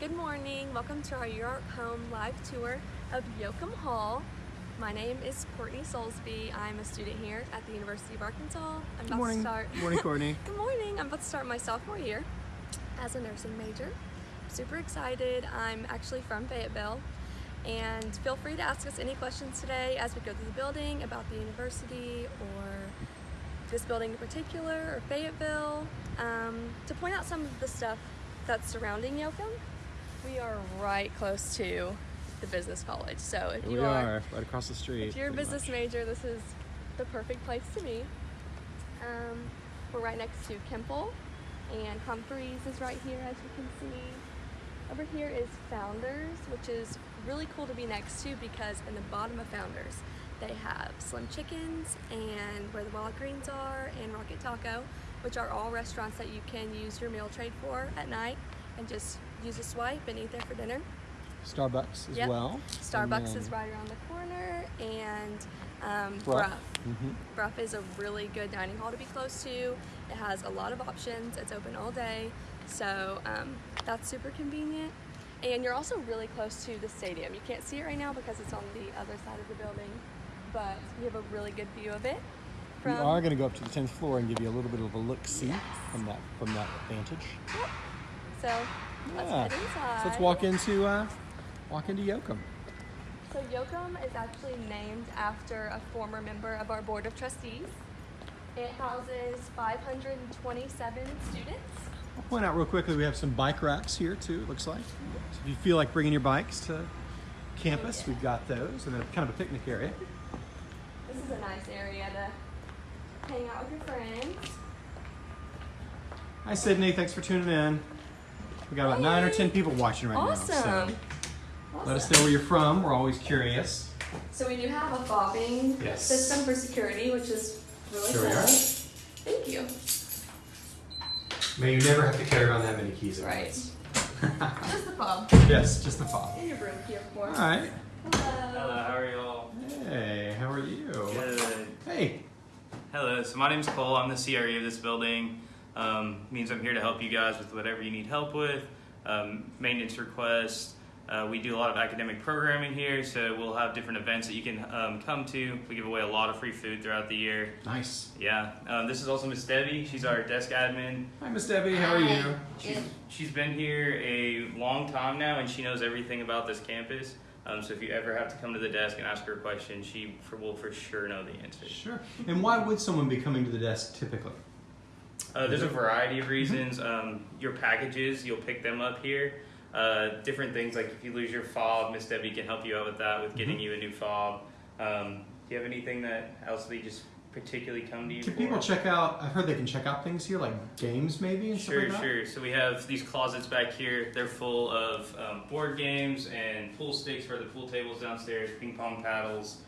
Good morning. Welcome to our York Home live tour of Yoakum Hall. My name is Courtney Soulsby. I'm a student here at the University of Arkansas. I'm Good morning. to start. Good morning, Courtney. Good morning. I'm about to start my sophomore year as a nursing major. Super excited. I'm actually from Fayetteville. And feel free to ask us any questions today as we go through the building about the university or this building in particular or Fayetteville um, to point out some of the stuff that's surrounding Yoakum. We are right close to the business college. So if we you are, are right across the street. if you're a business much. major, this is the perfect place to be. Um, we're right next to Kemple, and Humphreys is right here, as you can see. Over here is Founders, which is really cool to be next to because in the bottom of Founders, they have Slim Chickens and Where the Wild Greens Are and Rocket Taco, which are all restaurants that you can use your meal trade for at night and just use a swipe and eat there for dinner. Starbucks as Yep. well. Starbucks is right around the corner, and um, Brough. Brough. hmm Brough is a really good dining hall to be close to. It has a lot of options. It's open all day, so um, that's super convenient. And you're also really close to the stadium. You can't see it right now because it's on the other side of the building, but you have a really good view of it. We are going to go up to the 10th floor and give you a little bit of a look see from that from that vantage. So let's Yeah. So let's walk into uh, walk into Yoakum. So Yoakum is actually named after a former member of our board of trustees. It houses 527 students. I'll point out real quickly we have some bike racks here too. It looks like. So if you feel like bringing your bikes to campus, we've got those, and then kind of a picnic area. This is a nice area to hang out with your friends. Hi Sydney, thanks for tuning in. We got about nine or ten people watching right Awesome. now. So let us know where you're from. We're always curious. So we do have a fobbing Yes. system for security, which is really Here we cool. Thank you. May you never have to carry around that many keys at Right. once. Just the fob. yes, just the fob. In your room, key, of course. All right. Hello. Hello, how are y'all? Hey, how are you? Good. Hey. Hello, so my name's Cole. I'm the CRE of this building. Um, means I'm here to help you guys with whatever you need help with, um, maintenance requests. Uh, we do a lot of academic programming here, so we'll have different events that you can um, come to. We give away a lot of free food throughout the year. Nice. Yeah, um, this is also Miss Debbie. She's our desk admin. Hi, Miss Debbie. How are you? She's, she's been here a long time now, and she knows everything about this campus. Um, so if you ever have to come to the desk and ask her a question, she for, will for sure know the answer. Sure. And why would someone be coming to the desk typically? Uh, there's a variety of reasons. Um, your packages, you'll pick them up here. Uh, different things like if you lose your fob, Miss Debbie can help you out with that, with getting Mhm. you a new fob. Um, do you have anything that else they just particularly come to you Can for? people check out? I've heard they can check out things here, like games maybe and Sure, stuff like that. sure. So we have these closets back here. They're full of um, board games and pool sticks for the pool tables downstairs, ping pong paddles,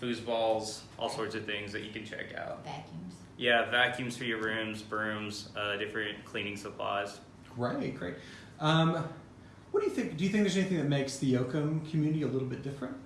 foosballs, all sorts of things that you can check out. vacuums. Yeah, vacuums for your rooms, brooms, uh, different cleaning supplies. Great, great. Um, what do you think? Do you think there's anything that makes the Yoakum community a little bit different?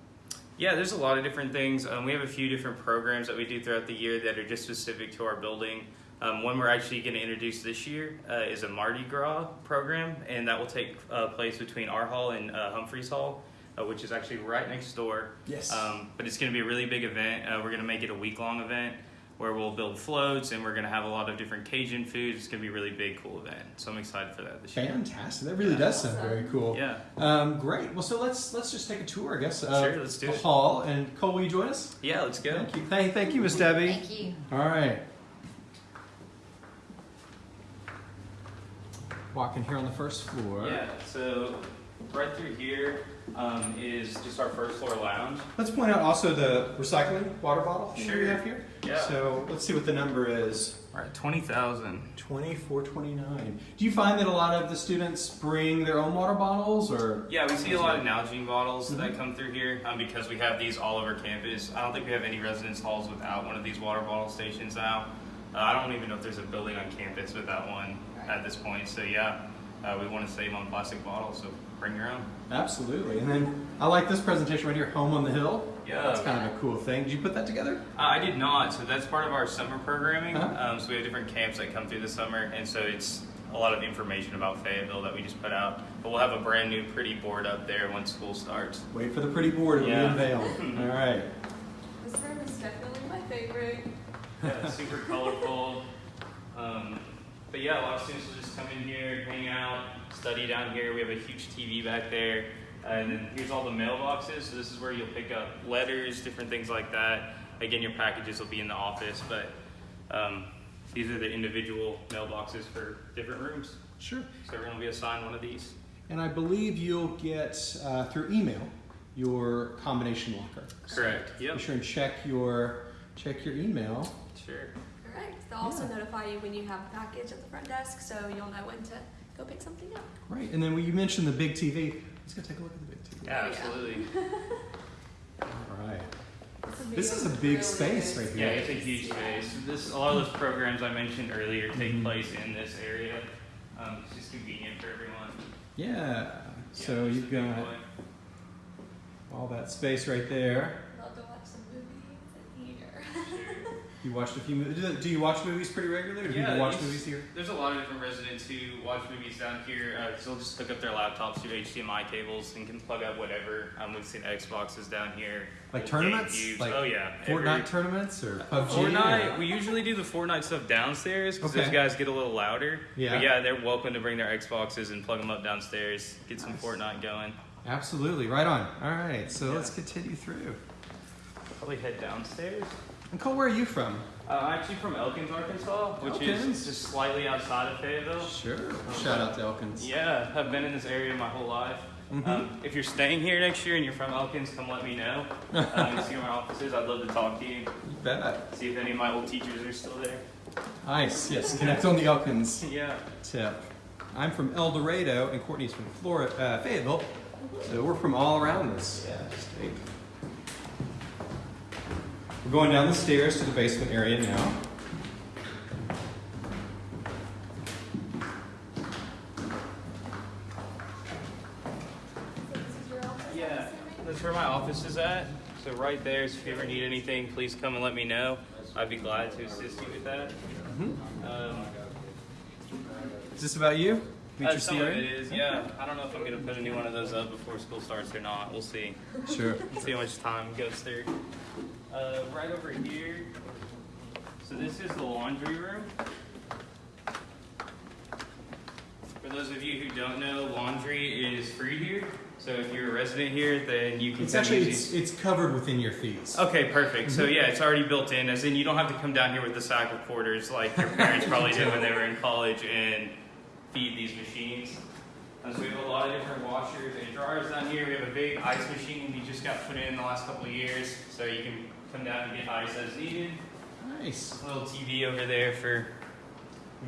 Yeah, there's a lot of different things. Um, we have a few different programs that we do throughout the year that are just specific to our building. Um, one we're actually going to introduce this year uh, is a Mardi Gras program, and that will take uh, place between our hall and uh, Humphreys Hall, uh, which is actually right next door. Yes. Um, but it's going to be a really big event. Uh, we're going to make it a week long event where we'll build floats and we're going to have a lot of different Cajun foods. It's going to be a really big, cool event. So I'm excited for that this year. Fantastic. That really Yeah. does sound very cool. Yeah, Um, great. Well, so let's let's just take a tour, I guess. Of Sure, let's do the it. hall. And Cole, will you join us? yeah. Let's go. Thank you. Thank, thank you, Miss Debbie. Thank you. All right. Walking here on the first floor. Yeah, so right through here um, is just our first floor lounge. Let's point out also the recycling water bottle that we have here. Yeah. So let's see what the number is. All right, 20,000. 2429. Do you find that a lot of the students bring their own water bottles or? Yeah, we see a lot of Nalgene bottles Mhm. that come through here um, because we have these all over campus. I don't think we have any residence halls without one of these water bottle stations now. Uh, I don't even know if there's a building on campus without one at this point. So yeah, uh, we want to save on plastic bottles, so bring your own. Absolutely. And then I like this presentation right here, Home on the Hill. Yeah. That's kind of a cool thing. Did you put that together? Uh, I did not. So that's part of our summer programming. Uh-huh. Um, so we have different camps that come through the summer, and so it's a lot of information about Fayetteville that we just put out. But we'll have a brand new pretty board up there once school starts. Wait for the pretty board to Yeah. be unveiled. All right. This room is definitely my favorite. Yeah, super colorful. Um, but yeah, a lot of students will just come in here, hang out, study down here. We have a huge TV back there. And then here's all the mailboxes. So this is where you'll pick up letters, different things like that. Again, your packages will be in the office, but um, these are the individual mailboxes for different rooms. Sure. So everyone will be assigned one of these. And I believe you'll get uh, through email your combination locker. Correct. Yep. Be sure and check your check your email. Sure. Correct. They'll also Yeah. notify you when you have a package at the front desk, so you'll know when to go pick something up. Right. And then when you mentioned the big TV, let's go take a look at the big TV. Yeah, absolutely. All right. This is a big really space good. right Yeah, it's a huge space. This a lot of those programs I mentioned earlier take Mhm. place in this area. Um, it's just convenient for everyone. Yeah. So Yeah, just you've got all that space right there. Love to watch some movies in here. You watched a few movies. Do, you watch movies pretty regularly? Or do people watch movies here? There's a lot of different residents who watch movies down here. Uh, they'll just hook up their laptops to HDMI cables and can plug up whatever. Um, we've seen Xboxes down here. Like tournaments? GameCubes. Like oh yeah. Fortnite every- tournaments or PUBG? Fortnite. or- We usually do the Fortnite stuff downstairs because those guys get a little louder. Yeah. But yeah, they're welcome to bring their Xboxes and plug them up downstairs. Get some Nice. Fortnite going. Absolutely. Right on. All right. So Yeah. let's continue through. Probably head downstairs. And Cole, where are you from? Uh, I'm actually from Elkins, Arkansas, which Elkins? is just slightly outside of Fayetteville. Sure. Shout out to Elkins. Yeah, I've been in this area my whole life. Mhm. Um, if you're staying here next year and you're from Elkins, come let me know. Um, see where my office is. I'd love to talk to you. You bet. See if any of my old teachers are still there. Nice. Yes. Connect on the Elkins Yeah. tip. I'm from El Dorado, and Courtney's from Florida, uh, Fayetteville. So we're from all around this state. We're going down the stairs to the basement area now. This is your office, I'm Yeah. That's where my office is at. So right there. So if you ever need anything, please come and let me know. I'd be glad to assist you with that. Mhm. Um, Is this about you? Meet uh, your some of it is, yeah. I don't know if I'm gonna put a new one of those up before school starts or not. We'll see. Sure. see how much time goes through. Uh, right over here. So this is the laundry room. For those of you who don't know, laundry is free here. So if you're a resident here, then you can It's actually it's, it's covered within your fees. Okay, perfect. So Mm-hmm. yeah, it's already built in, as in you don't have to come down here with a sack of quarters like your parents probably did when they were in college and feed these machines. So we have a lot of different washers and dryers down here. We have a big ice machine we just got put in the last couple of years, so you can come down and get ice as needed. Nice. A little TV over there for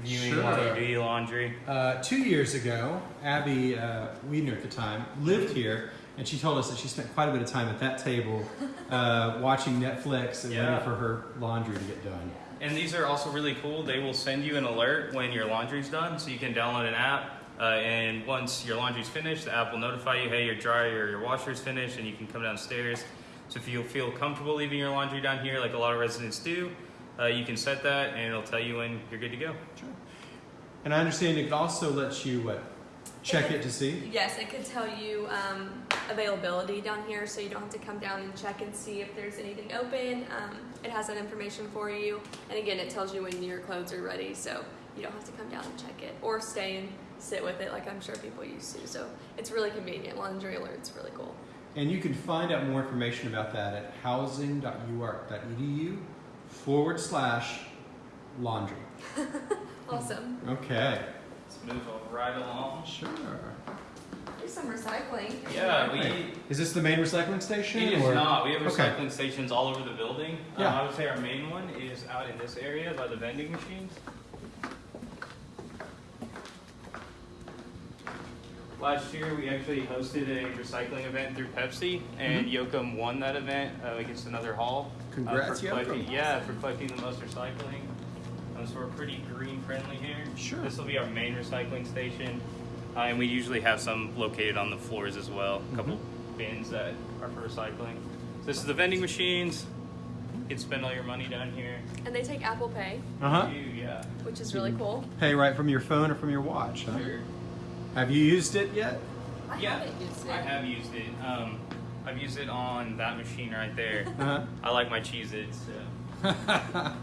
viewing Sure. while you do your laundry. Uh, two years ago, Abby uh, Wiedner at the time lived here, and she told us that she spent quite a bit of time at that table uh, watching Netflix and Yeah. waiting for her laundry to get done. And these are also really cool. They will send you an alert when your laundry's done, so you can download an app. Uh, and once your laundry's finished, the app will notify you, hey, your dryer or your washer's finished, and you can come downstairs. So if you feel comfortable leaving your laundry down here, like a lot of residents do, uh, you can set that, and it'll tell you when you're good to go. Sure. And I understand it could also let you what, check it to see. Yes, it could tell you um, availability down here, so you don't have to come down and check and see if there's anything open. Um, it has that information for you, and again, it tells you when your clothes are ready, so you don't have to come down and check it or stay and sit with it like I'm sure people used to. So it's really convenient. Laundry alerts really cool. And you can find out more information about that at housing.uark.edu forward slash laundry. Awesome. Okay. Let's move right along. Sure. There's some recycling. Yeah, we. Hey, Is this the main recycling station? It is or- not. We have Okay. recycling stations all over the building. Yeah. Um, I would say our main one is out in this area by the vending machines. Last year, we actually hosted a recycling event through Pepsi, and Yoakum won that event uh, against another hall. uh, Congrats, for collecting, Yoakum. Yeah, for collecting the most recycling. Um, so we're pretty green friendly here. Sure. This will be our main recycling station, uh, and we usually have some located on the floors as well. A couple bins that are for recycling. So this is the vending machines. You can spend all your money down here. And they take Apple Pay, Uh huh. Yeah. which is really cool. Pay right from your phone or from your watch. Huh? Sure. Have you used it yet? I yeah, haven't used it. I have used it. Um, I've used it on that machine right there. Uh I like my Cheez-Its. So. huh.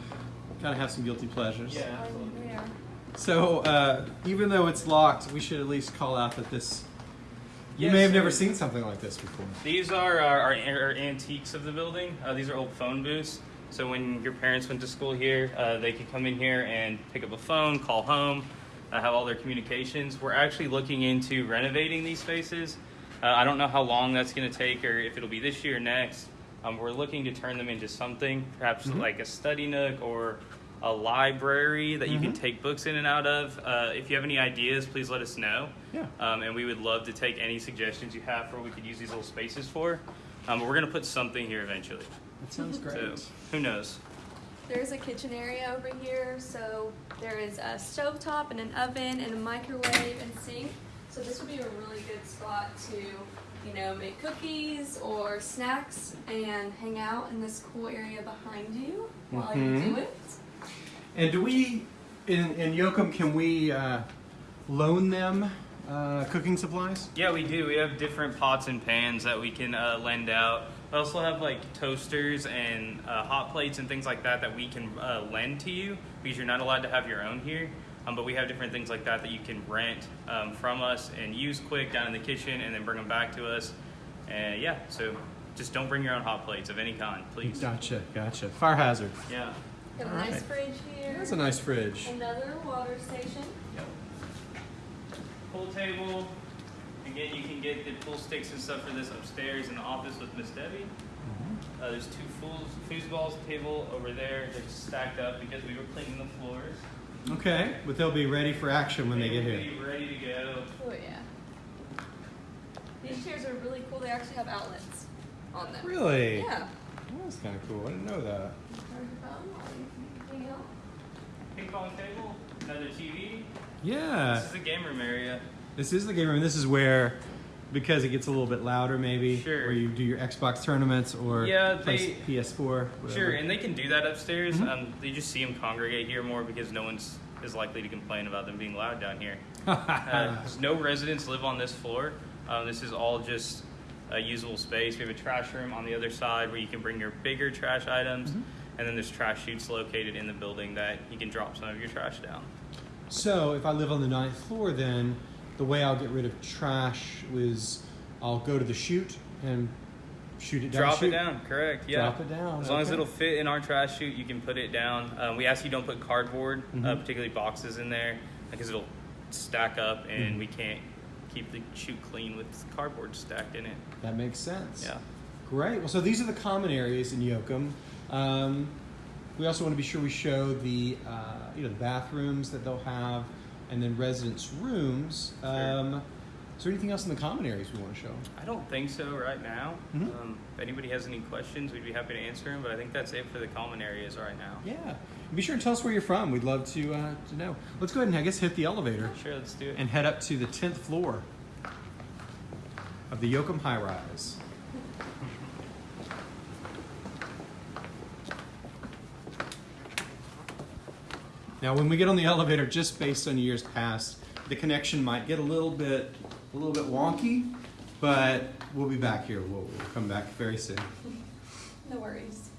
Gotta have some guilty pleasures. Yeah. I'm. So uh, even though it's locked, we should at least call out that this. You Yes, may have sir. never seen something like this before. These are our, our, our antiques of the building. Uh, these are old phone booths. So when your parents went to school here, uh, they could come in here and pick up a phone, call home, uh, have all their communications. We're actually looking into renovating these spaces. Uh, I don't know how long that's going to take or if it'll be this year or next. Um, we're looking to turn them into something, perhaps Mhm. like a study nook or a library that you can Mhm. take books in and out of. Uh, if you have any ideas, please let us know. Yeah. Um, and we would love to take any suggestions you have for what we could use these little spaces for. Um, but we're going to put something here eventually. That sounds great. So who knows? There's a kitchen area over here, so there is a stovetop and an oven and a microwave and sink. So this would be a really good spot to, you know, make cookies or snacks and hang out in this cool area behind you while Mhm. you do it. And do we, in, in Yoakum, can we uh, loan them uh, cooking supplies? Yeah, we do. We have different pots and pans that we can uh, lend out. We also have like toasters and uh, hot plates and things like that that we can uh, lend to you because you're not allowed to have your own here. Um, but we have different things like that that you can rent um, from us and use quick down in the kitchen and then bring them back to us. And yeah, so just don't bring your own hot plates of any kind, please. Gotcha, gotcha. Fire hazard. Yeah. Got a All nice right. fridge here. That's a nice fridge. Another water station. Yep. Pool table. Again, you can get the pool sticks and stuff for this upstairs in the office with Miss Debbie. Mm-hmm. Uh, there's two fools, foosballs table over there. They're just stacked up because we were cleaning the floors. Okay, but they'll be ready for action when they get will here. Be ready to go. Oh yeah. These chairs are really cool. They actually have outlets on them. Really? Yeah. That's kind of cool. I didn't know that. Turn your phone on, anything else? Ping pong table. Another TV. Yeah. This is the game room area. This is the game room. This is where, because it gets a little bit louder, maybe, Sure. where you do your Xbox tournaments or Yeah, play they- PS4. Whatever. Sure, and they can do that upstairs. Mhm. Um, they just see them congregate here more because no one's is likely to complain about them being loud down here. Uh, no residents live on this floor. Um, this is all just a usable space. We have a trash room on the other side where you can bring your bigger trash items, Mhm. and then there's trash chutes located in the building that you can drop some of your trash down. So if I live on the ninth floor, then the way I'll get rid of trash is I'll go to the chute and shoot it down. Drop it down, correct? Yeah. Drop it down. As long as it'll fit in our trash chute, you can put it down. Um, we ask you don't put cardboard, uh, Mhm. particularly boxes, in there because it'll stack up, and Mhm. we can't keep the chute clean with cardboard stacked in it. That makes sense. Yeah. Great. Well, so these are the common areas in Yoakum. Um, we also want to be sure we show the uh, you know the bathrooms that they'll have, and then residents' rooms. Um, is there anything else in the common areas we want to show? I don't think so right now. Mhm. Um, if anybody has any questions, we'd be happy to answer them. But I think that's it for the common areas right now. Yeah. Be sure to tell us where you're from. We'd love to uh, to know. Let's go ahead and I guess hit the elevator Sure, let's do it. and head up to the tenth floor of the Yoakum High Rise. Now, when we get on the elevator, just based on years past, the connection might get a little bit, a little bit wonky, but we'll be back here. We'll, we'll come back very soon. No worries.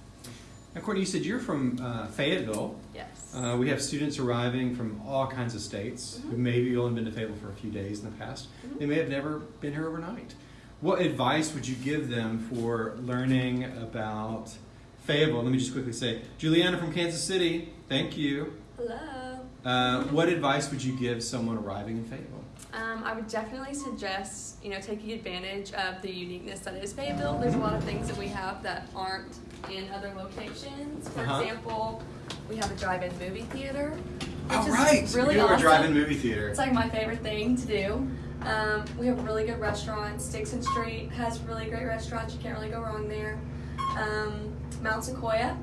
Now, Courtney, you said you're from uh, Fayetteville. Yes. Uh, we have students arriving from all kinds of states who Mhm. maybe only been to Fayetteville for a few days in the past. Mhm. They may have never been here overnight. What advice would you give them for learning about Fayetteville? Let me just quickly say, Juliana from Kansas City, thank you. Hello. Uh, what advice would you give someone arriving in Fayetteville? Um, I would definitely suggest, you know, taking advantage of the uniqueness that is Fayetteville. There's a lot of things that we have that aren't in other locations. For Uh-huh. example, we have a drive-in movie theater, which All is right, really we awesome. a drive-in movie theater. It's like my favorite thing to do. Um, we have really good restaurants. Dickson Street has really great restaurants. You can't really go wrong there. Um, Mount Sequoia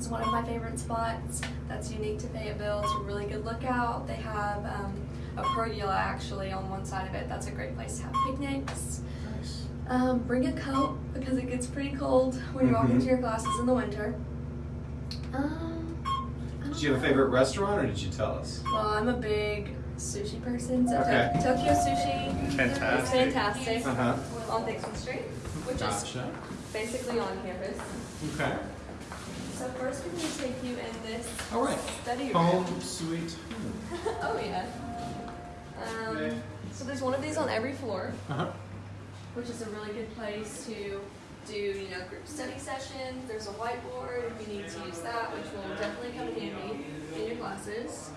is one of my favorite spots. That's unique to Fayetteville. It's a really good lookout. They have um, a pergola actually on one side of it. That's a great place to have picnics. Nice. Um, bring a coat because it gets pretty cold when you're walking Mhm. to your classes in the winter. Um, Did you have a favorite restaurant, or did you tell us? Well, I'm a big sushi person, so Okay. Tok- Tokyo Sushi is Fantastic. fantastic Uh huh. on Dickson Street, which is basically on campus. Okay. So first we're going to take you in this All right. study room. Home sweet home. oh yeah. Um, Okay. so there's one of these on every floor, Uh huh. which is a really good place to do, you know, group study sessions. There's a whiteboard if you need to use that, which will definitely come in handy in your classes.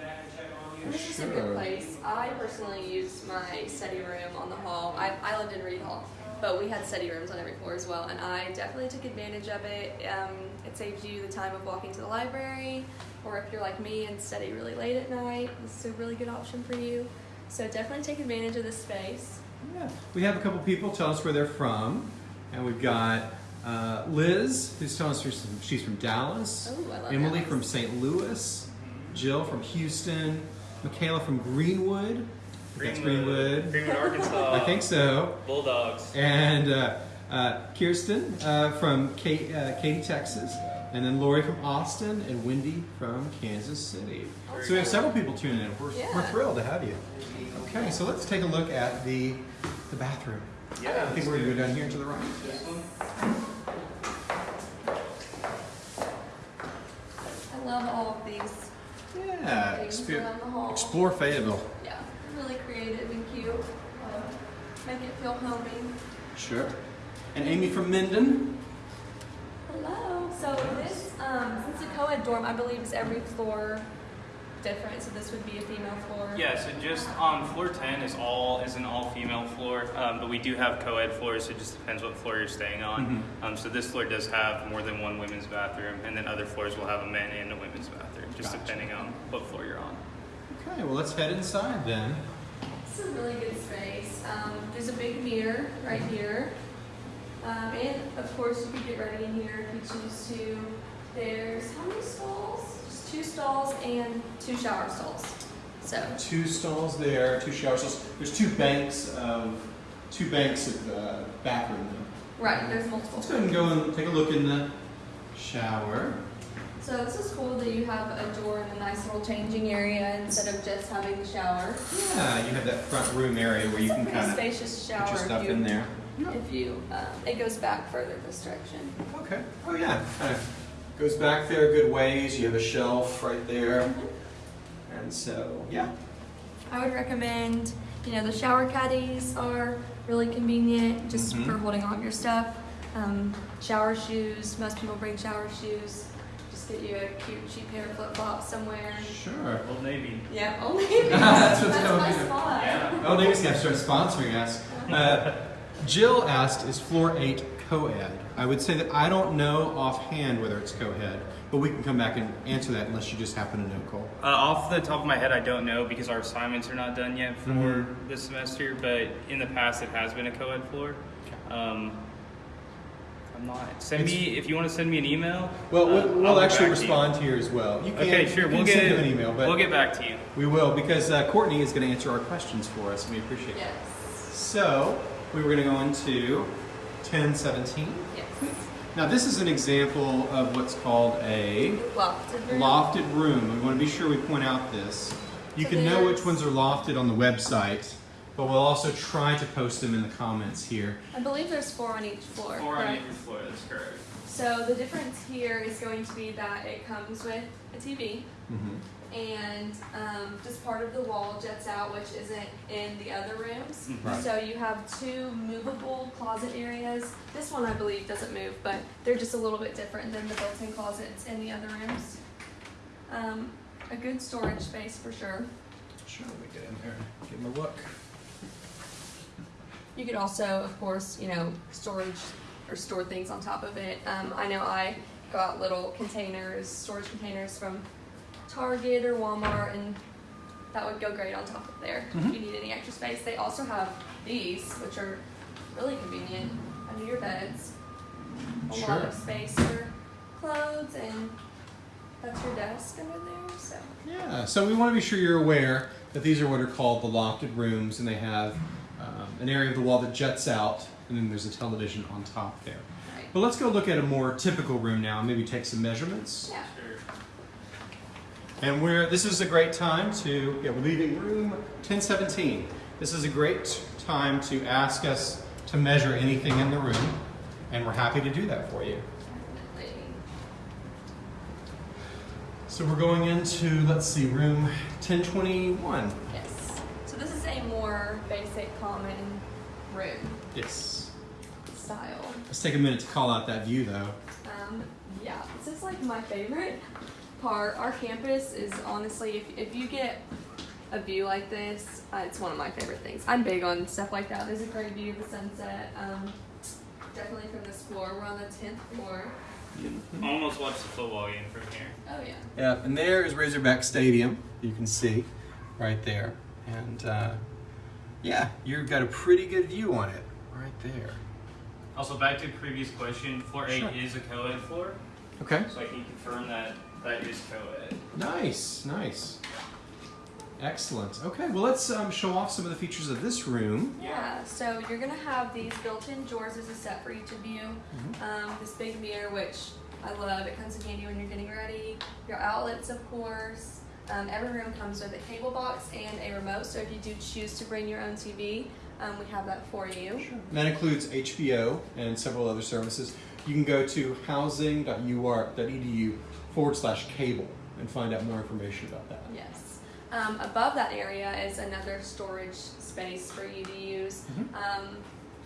And this is a good place. I personally use my study room on the hall. I, I lived in Reid Hall, but we had study rooms on every floor as well, and I definitely took advantage of it. Um, it saves you the time of walking to the library, or if you're like me and study really late at night, this is a really good option for you. So definitely take advantage of this space. Yeah. We have a couple people tell us where they're from, and we've got uh, Liz, who's telling us she's from, she's from Dallas. Oh, I love Emily Dallas. from St. Louis. Jill from Houston. Michaela from Greenwood. I Greenwood. Greenwood, Arkansas. I think so. Bulldogs. And uh, uh, Kirsten uh, from Kate, uh, Katy, Texas. And then Lori from Austin and Wendy from Kansas City. So we have several people tuning in. We're, Yeah. we're thrilled to have you. Okay, so let's take a look at the, the bathroom. Yeah. I think we're going to go down here to the right. I love all of these Yeah, things expe- the explore Fayetteville. Yeah, really creative and cute. Um, make it feel homey. Sure. And Amy from Minden. Hello. So this, um, since the co-ed dorm, I believe is every floor different. So this would be a female floor. Yeah, so just on floor 10 is all is an all female floor, um, but we do have co-ed floors. So it just depends what floor you're staying on. Mhm. Um, so this floor does have more than one women's bathroom, and then other floors will have a men and a women's bathroom, just Gotcha. depending on what floor you're on. Okay, well, let's head inside then. This is a really good space. Um, there's a big mirror right here. Um, and of course you could get ready in here if you choose to. There's how many stalls? Just two stalls and two shower stalls. So Two stalls there, two shower stalls. There's two banks of two banks of uh, bathroom. Though. right, there's multiple. Let's go ahead and go and take a look in the shower. So this is cool that you have a door and a nice little changing area instead of just having the shower. Yeah, you have that front room area where you it's can a kind of spacious put shower your stuff you, in there. if you um, it goes back further this direction. Okay. Oh yeah, kind of goes back there a good ways. You have a shelf right there, and so yeah. I would recommend, you know, the shower caddies are really convenient just Mhm. for holding all of your stuff. Um, shower shoes, most people bring shower shoes. Just get you a cute cheap pair of flip flops somewhere. Sure. Old Navy. Yeah, only That's, That's what's going my spot. Yeah. Oh, Davis gonna start sponsoring us. Uh, Jill asked, "Is floor eight co-ed?" I would say that I don't know offhand whether it's co-ed, but we can come back and answer that unless you just happen to know, Cole. Uh, off the top of my head, I don't know because our assignments are not done yet for Mhm. this semester. But in the past, it has been a co-ed floor. Um, I'm not. Send It's- me if you want to send me an email. Well, uh, we'll, I'll we'll actually respond to you. here as well. You can, Okay, sure. you We'll can get send him an email, but we'll get back to you. we will because uh, Courtney is going to answer our questions for us, and we appreciate it. Yes. So we were going to go into ten seventeen. Yes. Now this is an example of what's called a Lofted room. lofted room. We want to be sure we point out this. You So can know which ones are lofted on the website, but we'll also try to post them in the comments here. I believe there's four on each floor. Four on each floor. That's correct. So the difference here is going to be that it comes with a TV. Mm-hmm. and um, just part of the wall jets out, which isn't in the other rooms. Mhm. Right. So you have two movable closet areas. This one, I believe, doesn't move, but they're just a little bit different than the built-in closets in the other rooms. Um, a good storage space for sure. Sure, let me get in there. Give them a look. You could also, of course, you know, storage or store things on top of it. Um, I know I got little containers, storage containers from Target or Walmart, and that would go great on top of there Mhm. if you need any extra space. They also have these, which are really convenient under your beds. A lot of space for clothes, and that's your desk under there. So Yeah, so we want to be sure you're aware that these are what are called the lofted rooms, and they have an area of the wall that juts out, and then there's a television on top there. Right. But let's go look at a more typical room now, and maybe take some measurements. Yeah. And we're this is a great time to yeah, we're leaving room 1017. This is a great time to ask us to measure anything in the room, and we're happy to do that for you. Definitely. So we're going into let's see, room 1021. More basic, common room Yes. style. Let's take a minute to call out that view though. Um, yeah, this is like my favorite part. Our campus is honestly, if, if you get a view like this, uh, it's one of my favorite things. I'm big on stuff like that. There's a great view of the sunset. Um, definitely from this floor. We're on the 10th floor. Almost watch the football game from here. Oh, yeah. Yeah, and there is Razorback Stadium. You can see right there, and uh, yeah, you've got a pretty good view on it right there. Also, back to the previous question, floor eight is a co-ed floor, Okay. so I can confirm that that is co-ed. Nice, nice. Excellent. Okay, well, let's um, show off some of the features of this room. Yeah, so you're gonna have these built-in drawers as a set for each of you. Mm-hmm. Um, this big mirror, which I love, it comes in handy when you're getting ready. Your outlets, of course. Um, every room comes with a cable box and a remote, so if you do choose to bring your own TV, um, we have that for you. And that includes HBO and several other services. You can go to housing.uark.edu forward slash cable and find out more information about that. Yes. Um, above that area is another storage space for you to use.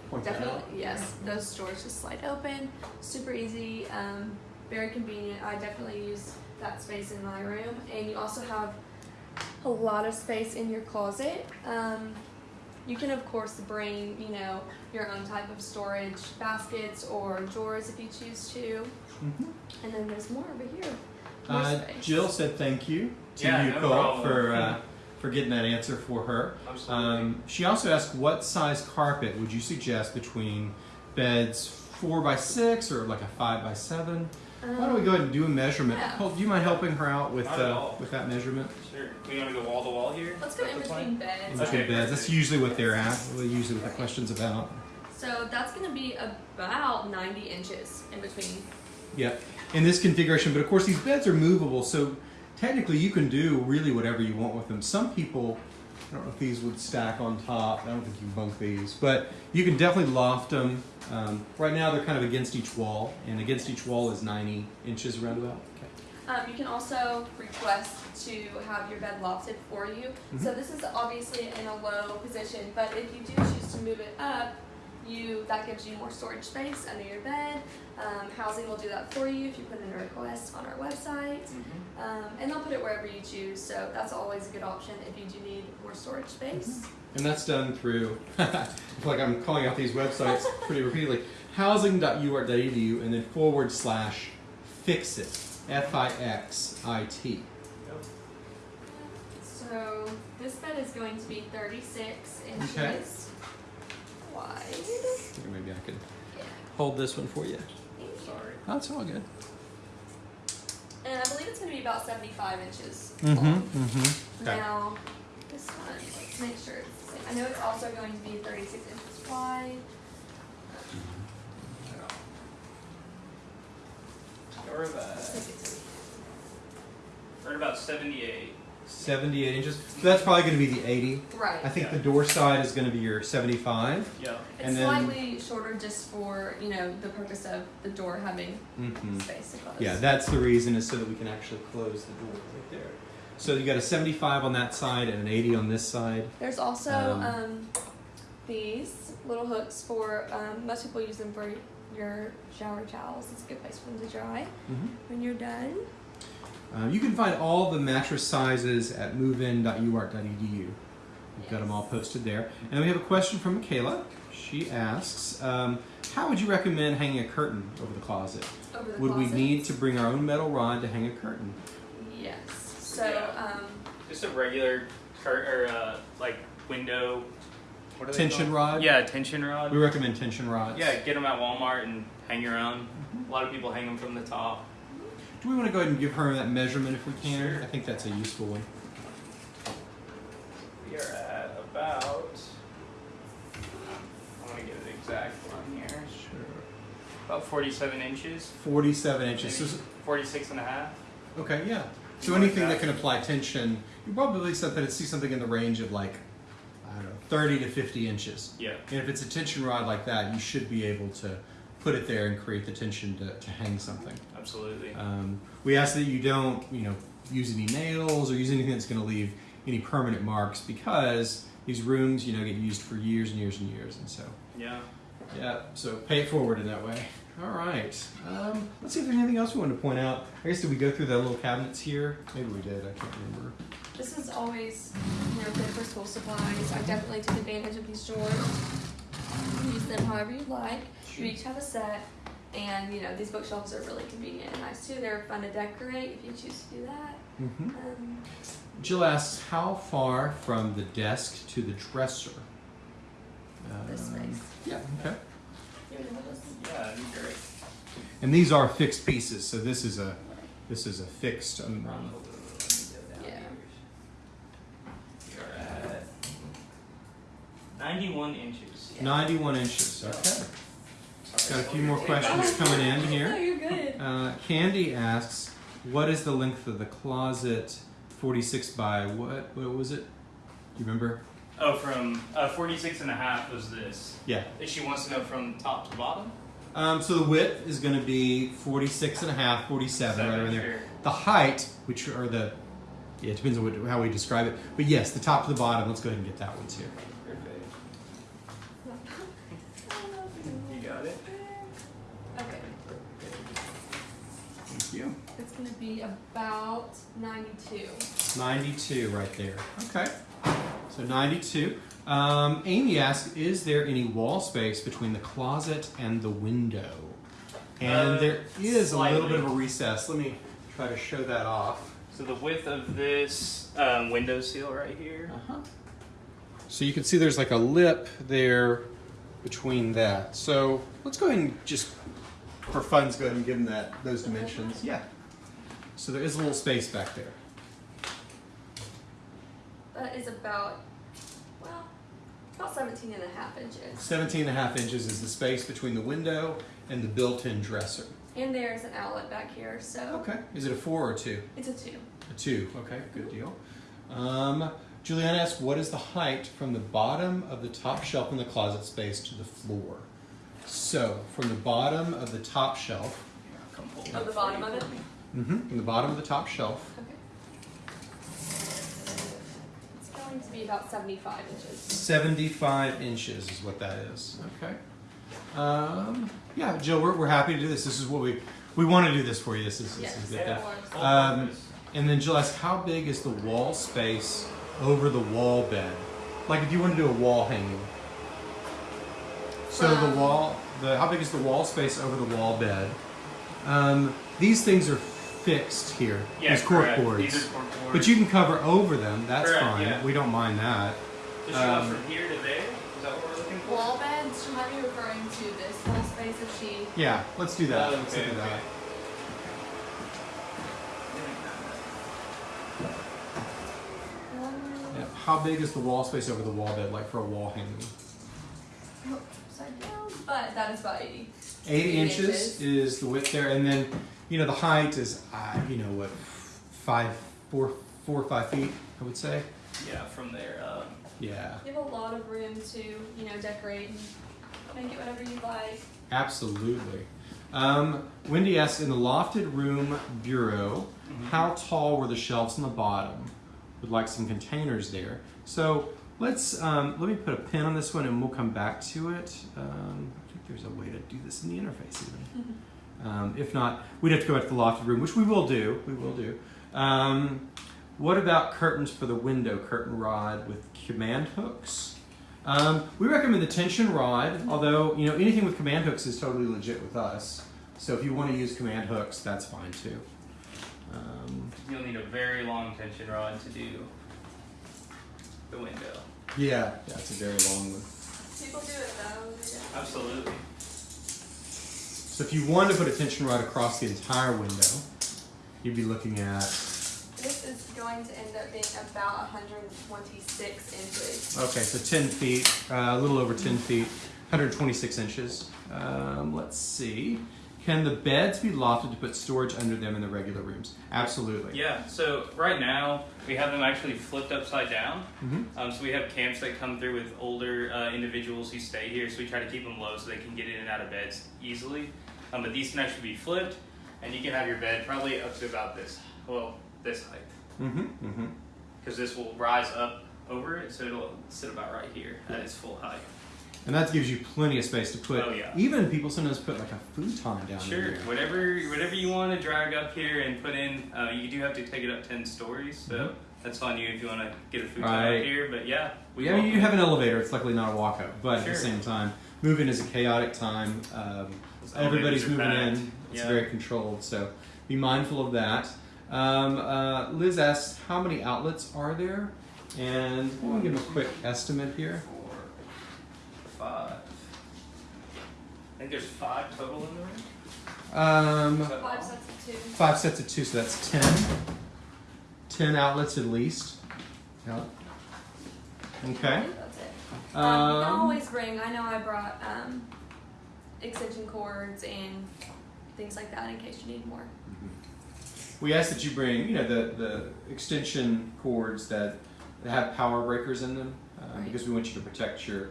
Point that Definitely, out. yes. Those doors just slide open, super easy, um, very convenient. I definitely use that space in my room, and you also have a lot of space in your closet. Um, you can of course bring, you know, your own type of storage baskets or drawers if you choose to. Mhm. And then there's more over here. More Uh. Jill said thank you to Yeah, you, no Cole, for uh, for getting that answer for her. Um, she also asked, what size carpet would you suggest between beds four by six or like a five by seven? Why don't we go ahead and do a measurement? yeah. Cole, do you mind helping her out with uh, with that measurement? Sure. We want to go wall to wall here? Let's go in That's between fine. beds. In between Okay, beds. That's usually what they're at. Usually what the question's about. So that's gonna be about 90 inches in between. Yep. In this configuration, but of course these beds are movable, so technically you can do really whatever you want with them. Some people, I don't know if these would stack on top. I don't think you can bunk these, but you can definitely loft them. Um, right now they're kind of against each wall, and against each wall is 90 inches roundabout. Okay. Um, you can also request to have your bed lofted for you. So this is obviously in a low position, but if you do choose to move it up, you that gives you more storage space under your bed. Um, housing will do that for you if you put in a request on our website, Mm-hmm. Um, and they'll put it wherever you choose. So that's always a good option if you do need more storage space. And that's done through, like I'm calling out these websites pretty repeatedly, housing.uark.edu and then forward slash fixit, F I X I T. So this bed is going to be 36 inches Okay. wide. Maybe I can Yeah. hold this one for you. Sorry. That's all good. And I believe it's going to be about 75 inches Mm-hmm. long. Mm-hmm. Okay. Now, this one, let's make sure it's the same. I know it's also going to be 36 inches wide. We're Let's about, we're at about 78. 78 inches. So that's probably going to be the 80. Right. I think Yeah. the door side is going to be your 75. Yeah. It's and then- slightly shorter just for, you know, the purpose of the door having Mm-hmm. space to close. Yeah, that's the reason is so that we can actually close the door right there. So you got a 75 on that side and an 80 on this side. There's also Um, um, these little hooks for, um, most people use them for your shower towels. It's a good place for them to dry Mm-hmm. when you're done. Um, you can find all the mattress sizes at movein.uark.edu. We've got them all posted there. And we have a question from Michaela. She asks, um, how would you recommend hanging a curtain over the closet? Over the Would we need to bring our own metal rod to hang a curtain? Yes. So, Yeah. um, Just a regular curtain or uh, like window. What are Tension called? rod? Yeah, tension rod. We recommend tension rods. Yeah, get them at Walmart and hang your own. A lot of people hang them from the top. Do we want to go ahead and give her that measurement if we can? Sure. I think that's a useful one. We are at about. I want to get an exact one here. Sure. About 47 inches. 47 inches. So, 46 and a half. Okay, yeah. So you anything that can apply tension, you probably set that see something in the range of like, I don't know, 30 to 50 inches. Yeah. And if it's a tension rod like that, you should be able to put it there and create the tension to, to hang something. Absolutely. Um, we ask that you don't, you know, use any nails or use anything that's going to leave any permanent marks because these rooms, you know, get used for years and years and years, and so Yeah. yeah. So pay it forward in that way. All right. Um, let's see if there's anything else we wanted to point out. I guess did we go through the little cabinets here? Maybe we did. I can't remember. This is always, you know, good for school supplies. I definitely took advantage of these drawers. Use them however you like. You each have a set, and you know these bookshelves are really convenient and nice too. They're fun to decorate if you choose to do that. hmm Um, Jill asks, how far from the desk to the dresser? This Um, space. Yeah. Okay. you know, this- Yeah, great. And these are fixed pieces, so this is a this is a fixed. Um, Yeah. You're at 91 inches. Yeah. 91 inches. Okay. Sorry. Got a few more questions coming in No, here. you're good. Uh, Candy asks, "What is the length of the closet? 46 by what? What was it? Do you remember? Oh, from uh, 46 and a half was this. Yeah. She wants to know from top to bottom. Um, so the width is going to be 46 and a half, 47, right around there. Sure. The height, which are the yeah, it depends on what, how we describe it. But yes, the top to the bottom. Let's go ahead and get that one too. Perfect. You got it. Okay, Thank you. it's gonna be about ninety-two. 92 right there. Okay. So 92. Um, Amy asks, is there any wall space between the closet and the window? And Uh, there is a little bit of a recess. Let me try to show that off. So the width of this um, window seal right here. Uh-huh. So you can see there's like a lip there between that. So let's go ahead and just, for fun's go ahead and give them that those dimensions. Yeah. So there is a little space back there. That is about, well, about 17 and a half inches. 17 and a half inches is the space between the window and the built-in dresser. And there's an outlet back here, so Okay. Is it a four or a two? it's a two. A two. Okay, good deal. Um, Juliana asks, what is the height from the bottom of the top shelf in the closet space to the floor? So, from the bottom of the top shelf, Come pull Of the bottom of it? Mhm, from the bottom of the top shelf, Okay. It's going to be about 75 inches. 75 inches is what that is. Okay. Um, yeah, Jill, we're, we're happy to do this. This is what we we want to do this for you. This is, this Yes, is good. it Yeah. Um. And then Jill asked, how big is the wall space over the wall bed? Like if you want to do a wall hanging. So the Um, wall, the how big is the wall space over the wall bed? Um, these things are fixed here. Yeah, these cork correct. boards. These are cork boards. But you can cover over them. That's Correct, fine. yeah. We don't mind that. Does she want um, from here to there? Is that what we're looking for? Wall beds, she might be referring to this whole space if she. Yeah, let's do that. Oh, let's okay, do that. okay. Um, Yeah. How big is the wall space over the wall bed, like for a wall hanging? upside down, but that is about 80. Eight Eight inches, inches. is the width there, and then you know the height is uh, you know what five, four, four or five feet, I would say. Yeah, from there. Um, Yeah, You have a lot of room to, you know, decorate and make it whatever you like. absolutely. Um, Wendy asks in the lofted room bureau, how tall were the shelves on the bottom? Would like some containers there. So let's um, let me put a pin on this one, and we'll come back to it. Um, I think there's a way to do this in the interface even. Um, if not, we'd have to go back to the lofted room, which we will do. We will do. Um, what about curtains for the window curtain rod with command hooks? Um, we recommend the tension rod, although you know anything with command hooks is totally legit with us. So if you want to use command hooks, that's fine too. Um, you'll need a very long tension rod to do the window. yeah, that's a very long one. People do it though. yeah. Absolutely. So if you wanted to put a tension rod across the entire window, you'd be looking at This is going to end up being about 126 inches. Okay, so 10 feet, uh, a little over 10 feet. 126 inches. Um, let's see. Can the beds be lofted to put storage under them in the regular rooms? Absolutely. Yeah, so right now we have them actually flipped upside down. hmm Um, so we have camps that come through with older uh, individuals who stay here, so we try to keep them low so they can get in and out of beds easily. Um, but these can actually be flipped, and you can have your bed probably up to about this, well, this height, hmm hmm because this will rise up over it, so it'll sit about right here at its full height. And that gives you plenty of space to put. Oh, yeah. Even people sometimes put like a futon down Sure, there. whatever whatever you want to drag up here and put in, uh, you do have to take it up ten stories, so Mhm. that's on you if you want to get a futon Right. up here. But yeah, we yeah, you have an elevator. It's luckily not a walk up, but at the same time, moving is a chaotic time. Um, everybody's moving packed. in. It's Yeah. very controlled, so be mindful of that. Um, uh, Liz asks, how many outlets are there? And we'll give a quick estimate here. four, five. I think there's five total in the room. Um, Five sets of two. five sets of two, so that's ten. Ten outlets at least. Yeah. I Okay. think that's it. Um, you can Um, always bring. I know I brought um, extension cords and things like that in case you need more. We ask that you bring, you know, the, the extension cords that have power breakers in them, uh, Right. because we want you to protect your,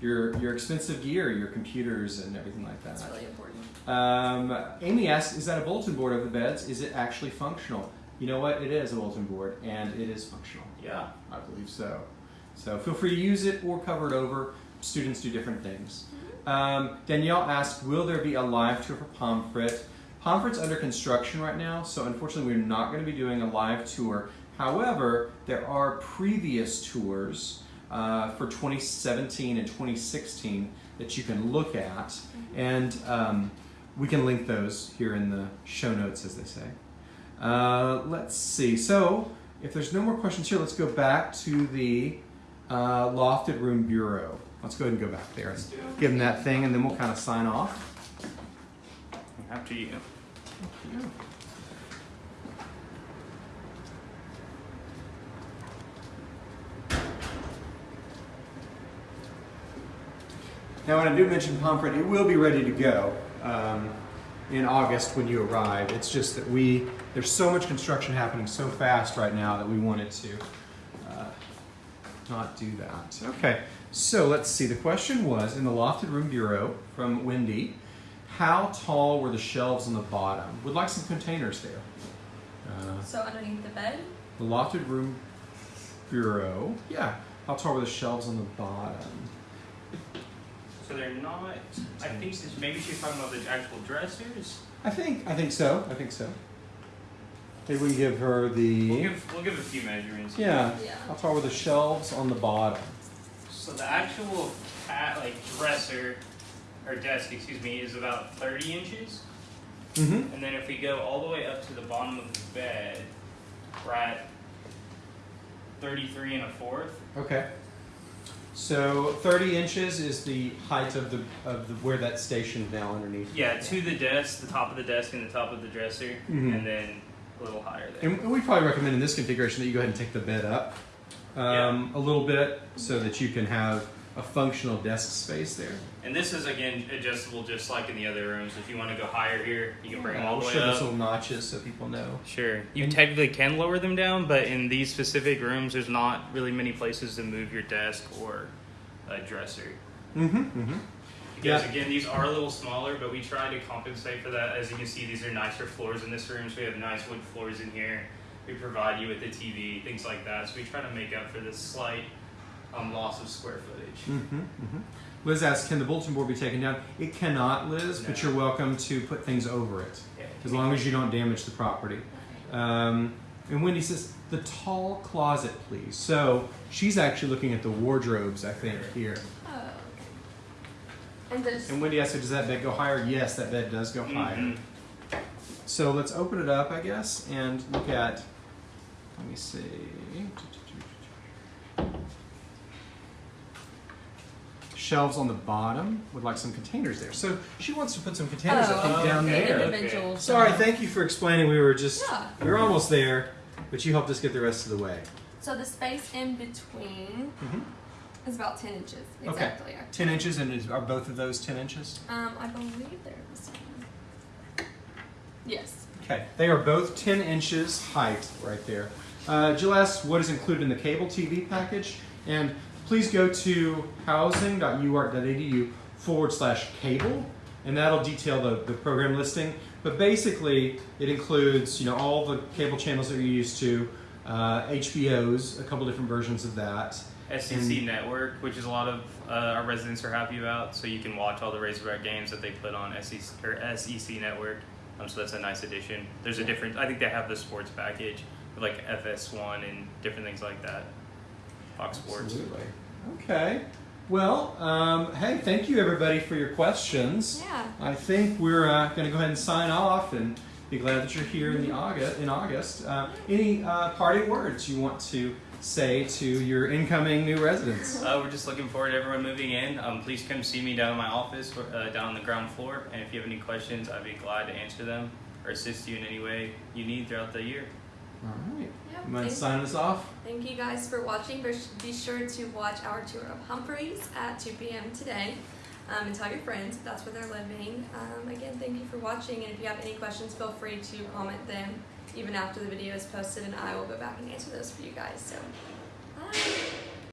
your, your expensive gear, your computers, and everything like that. That's really important. Um, Amy asks, is that a bulletin board over the beds? Is it actually functional? You know what? It is a bulletin board, and it is functional. Yeah. I believe so. So feel free to use it or cover it over. Students do different things. Um, Danielle asked, will there be a live tour for Pomfret? Pomfret's under construction right now, so unfortunately we're not going to be doing a live tour. However, there are previous tours uh, for 2017 and 2016 that you can look at, and um, we can link those here in the show notes, as they say. Uh, let's see. So, if there's no more questions here, let's go back to the uh, lofted room bureau. Let's go ahead and go back there and Let's do it. give them that thing, and then we'll kind of sign off. After you. Now, when I do mention Pomfret, it will be ready to go um, in August when you arrive. It's just that we there's so much construction happening so fast right now that we wanted to uh, not do that. Okay, so let's see. The question was in the lofted room bureau from Wendy. How tall were the shelves on the bottom? Would like some containers there. Uh, So underneath the bed, the lofted room bureau. Yeah. How tall were the shelves on the bottom? So they're not. I think this, maybe she's talking about the actual dressers. I think I think so. I think so. Maybe we can give her the We'll give we'll give a few measurements. yeah. yeah. How tall were the shelves on the bottom? So the actual cat like dresser or desk, excuse me, is about 30 inches. Mm-hmm. And then if we go all the way up to the bottom of the bed, we're at 33 and a fourth. Okay. So 30 inches is the height of the of the where that stationed now underneath. Yeah, to the desk, the top of the desk and the top of the dresser, Mhm. and then a little higher there. And we probably recommend in this configuration that you go ahead and take the bed up um, a little bit so that you can have a functional desk space there. And this is again adjustable just like in the other rooms. If you want to go higher here, you can bring them all we'll the show way those up. little notches so people know. Sure. You And- technically can lower them down, but in these specific rooms, there's not really many places to move your desk or a dresser. Mm-hmm. Mm-hmm. Because Yeah. again, these are a little smaller, but we try to compensate for that. As you can see, these are nicer floors in this room, so we have nice wood floors in here. We provide you with the TV, things like that. So we try to make up for this slight um, loss of square footage. Mm-hmm, mm-hmm. Liz asks, can the bulletin board be taken down? It cannot, Liz, but you're welcome to put things over it, Yeah. as long as you don't damage the property. Um, and Wendy says, the tall closet, please. So she's actually looking at the wardrobes, I think, here. Oh, okay. And And Wendy asks, does that bed go higher? Yes, that bed does go higher. So let's open it up, I guess, and look at, let me see. Shelves on the bottom would like some containers there. So she wants to put some containers, I think, Oh, down okay. there. individual. Sorry, thank you for explaining. We were just, Yeah. we were almost there, but you helped us get the rest of the way. So the space in between Mhm. It's about 10 inches. Exactly. actually. 10 inches, and is, are both of those 10 inches? Um, I believe they're the same. Yes. Okay, they are both 10 inches height right there. Uh, Jill asks what is included in the cable TV package, and please go to housing.uark.edu forward slash cable, and that'll detail the, the program listing. But basically, it includes you know all the cable channels that you're used to, uh, HBO's, a couple different versions of that. SEC And- Network, which is a lot of uh, our residents are happy about, so you can watch all the Razorback games that they put on SEC or SEC Network. Um, so that's a nice addition. There's a different. I think they have the sports package with like FS1 and different things like that. Fox Sports. Absolutely. Okay. Well, um, hey, thank you everybody for your questions. Yeah. I think we're uh, going to go ahead and sign off and be glad that you're here in the August. In August, uh, any uh, parting words you want to say to your incoming new residents? Uh, we're just looking forward to everyone moving in. Um, please come see me down in my office, uh, down on the ground floor. And if you have any questions, I'd be glad to answer them or assist you in any way you need throughout the year. All right. Yep. You mind Thank- signing us off? Thank you guys for watching. Be be sure to watch our tour of Humphreys at 2 p.m. today. Um, and tell your friends if that's where they're living. Um, again, thank you for watching. And if you have any questions, feel free to comment them even after the video is posted, and I will go back and answer those for you guys. So, bye.